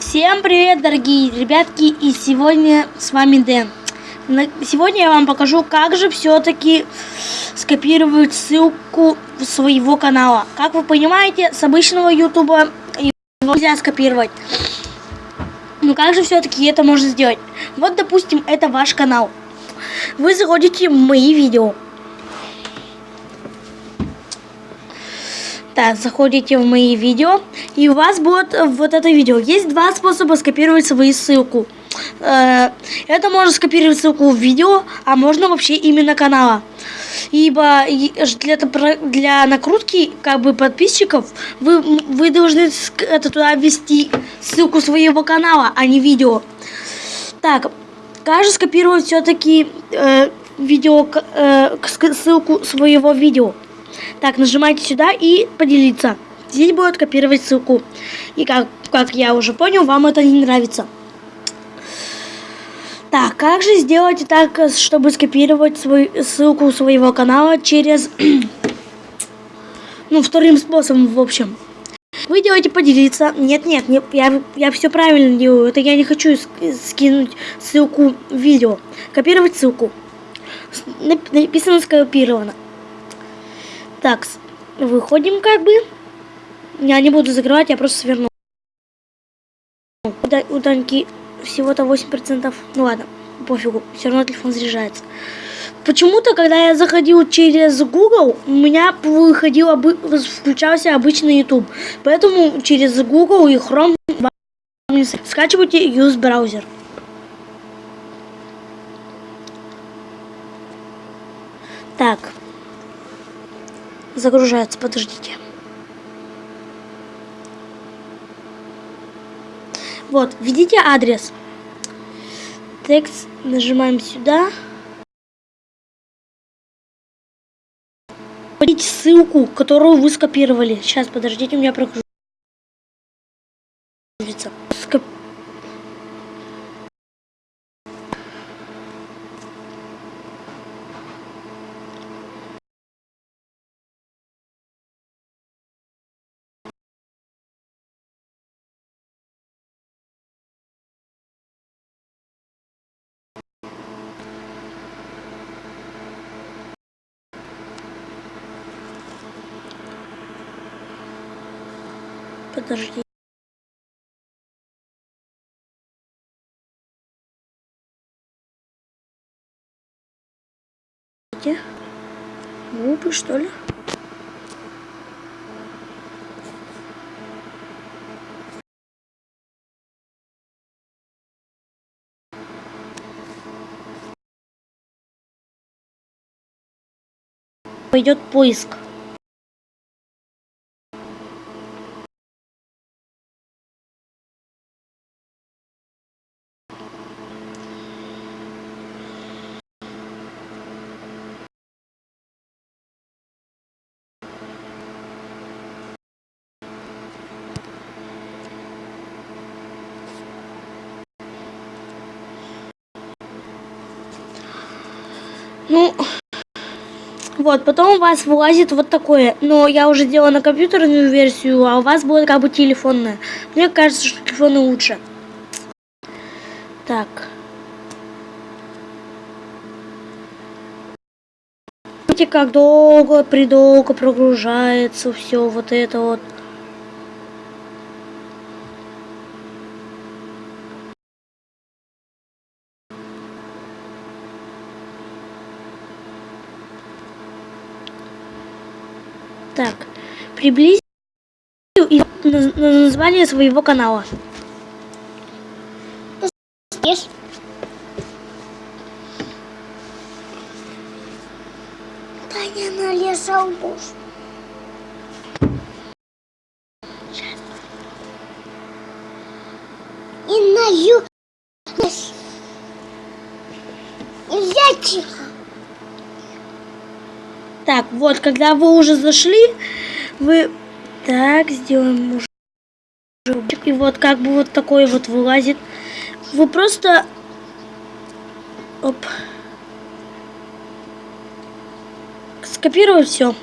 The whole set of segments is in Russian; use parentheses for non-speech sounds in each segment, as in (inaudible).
Всем привет, дорогие ребятки, и сегодня с вами Дэн. Сегодня я вам покажу, как же все-таки скопировать ссылку своего канала. Как вы понимаете, с обычного ютуба нельзя скопировать. Но как же все-таки это можно сделать? Вот, допустим, это ваш канал. Вы заходите в мои видео. Так, заходите в мои видео, и у вас будет вот это видео. Есть два способа скопировать свою ссылку. Э, это можно скопировать ссылку в видео, а можно вообще именно канала. Ибо для, для накрутки как бы подписчиков вы, вы должны это туда ввести ссылку своего канала, а не видео. Так, же скопировать все-таки э, видео, э, ссылку своего видео? Так, нажимайте сюда и поделиться. Здесь будет копировать ссылку. И как, как я уже понял, вам это не нравится. Так, как же сделать так, чтобы скопировать свою ссылку своего канала через... (clears throat) ну, вторым способом, в общем. Вы делаете поделиться. Нет, нет, не, я, я все правильно делаю. Это я не хочу скинуть ссылку в видео. Копировать ссылку. Написано скопировано. Так, выходим как бы. Я не буду закрывать, я просто сверну. У Даньки всего-то 8%. Ну ладно, пофигу, все равно телефон заряжается. Почему-то, когда я заходил через Google, у меня выходил, включался обычный YouTube. Поэтому через Google и Chrome скачивайте Use браузер. Так загружается, подождите. Вот, введите адрес. Текст нажимаем сюда. Вводите ссылку, которую вы скопировали. Сейчас, подождите, у меня прогрузится. Скоп... подожди. Губы, что ли? Пойдет поиск. Ну, вот, потом у вас вылазит вот такое. Но я уже делала на компьютерную версию, а у вас будет как бы телефонная. Мне кажется, что телефоны лучше. Так. Видите, как долго, придолго прогружается все вот это вот. Так, приблизь и название своего канала. Ешь. Таня налезал муж. И налью. Нельзя тихо. Так, вот, когда вы уже зашли, вы... Так, сделаем уже... И вот как бы вот такой вот вылазит. Вы просто... Оп. Скопировать все.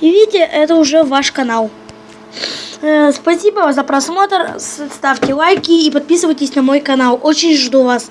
И видите, это уже ваш канал. Э, спасибо за просмотр. Ставьте лайки и подписывайтесь на мой канал. Очень жду вас.